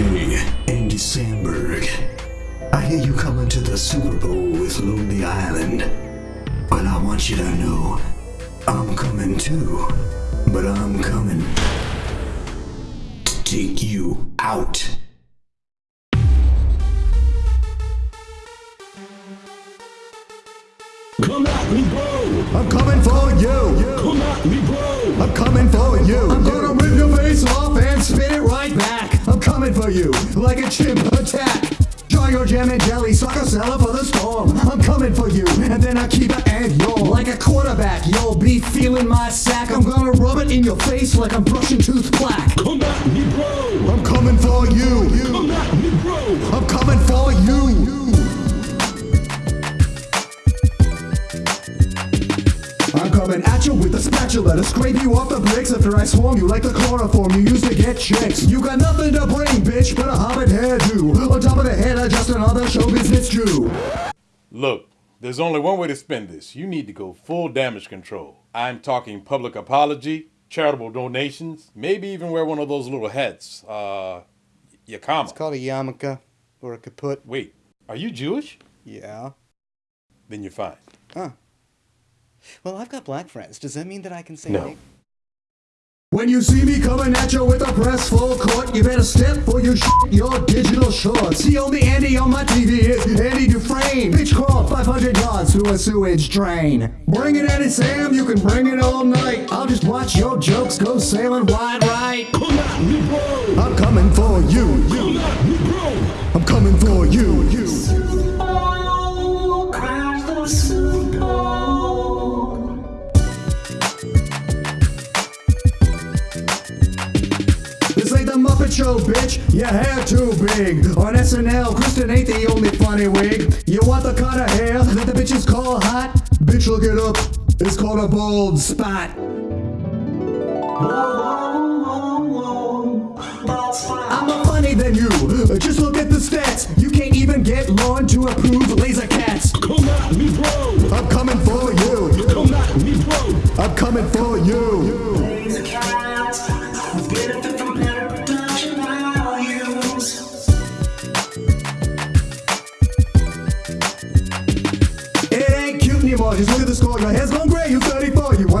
Hey, Andy Samberg. I hear you coming to the Super Bowl with Lonely Island. But I want you to know, I'm coming too. But I'm coming to take you out. Come at me, bro! I'm coming for you. Come at me, bro! I'm coming for you. You like a chimp attack. Try your jam and jelly, sucker seller for the storm. I'm coming for you, and then I keep it and yawn. Like a quarterback, you'll be feeling my sack. I'm gonna rub it in your face like I'm brushing tooth plaque. Come at me, bro! I'm coming for you. Come at me, bro! I'm coming for you. Spatula to scrape you off the bricks after I swung you like the chloroform you used to get chicks. You got nothing to bring, bitch, but a hobbit hairdo. On top of the head, I just another show business Jew. Look, there's only one way to spend this. You need to go full damage control. I'm talking public apology, charitable donations, maybe even wear one of those little hats. Uh, yakama. It's called a yarmulke or a kaput. Wait, are you Jewish? Yeah. Then you're fine. Huh. Well, I've got black friends. Does that mean that I can say No. When you see me coming at you with a press full court, you better step for your shit, your digital shorts. The only Andy on my TV is Andy Dufresne. Bitch crawled 500 yards through a sewage drain. Bring it, Andy Sam, you can bring it all night. I'll just watch your jokes go sailing wide right. Come at Show, bitch. Your hair too big. On SNL, Kristen ain't the only funny wig. You want the kind of hair that the bitches call hot? Bitch, look it up. It's called a bald spot. I'm more funny than you. Just look at the stats. You can't even get Lorne to approve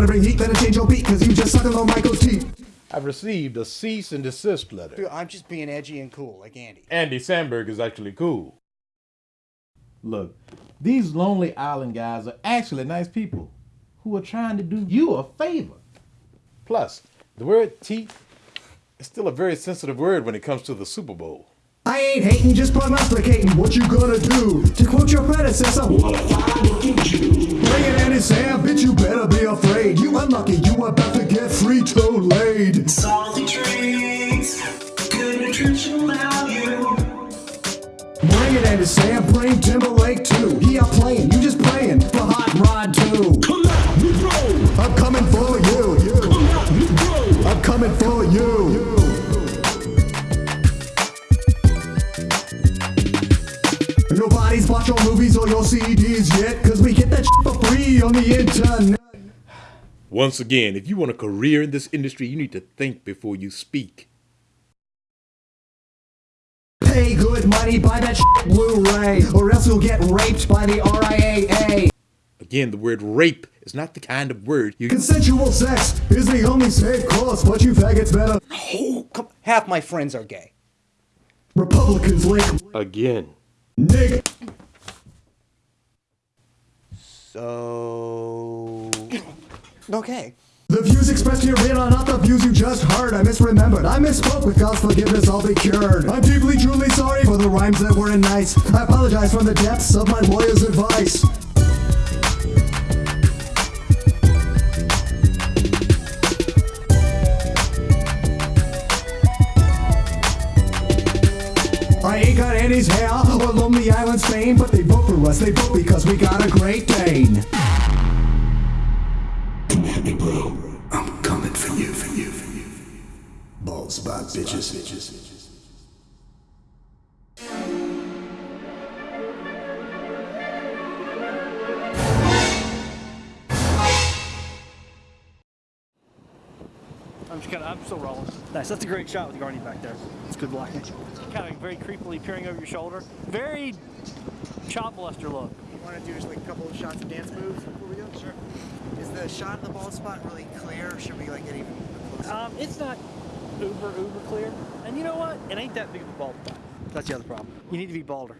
34. You wanna bring heat? Better change your beat, cause you just sucking on Michael's teeth. I've received a cease and desist letter. Dude, I'm just being edgy and cool, like Andy. Andy Samberg is actually cool. Look, these Lonely Island guys are actually nice people who are trying to do you a favor. Plus, the word teeth is still a very sensitive word when it comes to the Super Bowl. I ain't hating, just prognosticating what you gonna do. To quote your predecessor, what a fine looking Jew. Bring it in, Sam, bitch, you better be afraid. You unlucky, you about to get Frito-Laid. Salty treats, good nutritional value. Bring it in, Sam, bring Timberlake too. He out playing, you just playing for Hot Rod too. Come at me, bro! I'm coming for you. Come at me, bro! I'm coming for you. Nobody's bought your movies or your CDs yet, cause we get that shit for free on the internet. Once again, if you want a career in this industry, you need to think before you speak. Pay good money, buy that shit Blu-ray, or else you'll get raped by the RIAA. Again, the word rape is not the kind of word you Consensual sex is the only safe course, but you faggots better. Oh, come. Half my friends are gay. Republicans lick again. nigga. So. Okay. The views expressed herein are not the views you just heard. I misremembered. I misspoke. With God's forgiveness, I'll be cured. I'm deeply, truly sorry for the rhymes that weren't nice. I apologize from the depths of my lawyer's advice. I ain't got Annie's hair or Lonely Island's fame, but they vote for us. They vote because we got a Great Dane. Come at me, bro. I'm coming for you, for you, for you. Bald spot, bitches. bitches. I'm just kind good. I'm still rolling. Nice. That's a great shot with Garney back there. It's good blocking. Kind of very creepily peering over your shoulder. Very child molester look. You want to do just like a couple of shots of dance moves before we go? Sure. Is the shot in the bald spot really clear, or should we like get even closer? Um, it's not uber uber clear. And you know what? It ain't that big of a bald spot. That's the other problem. You need to be balder.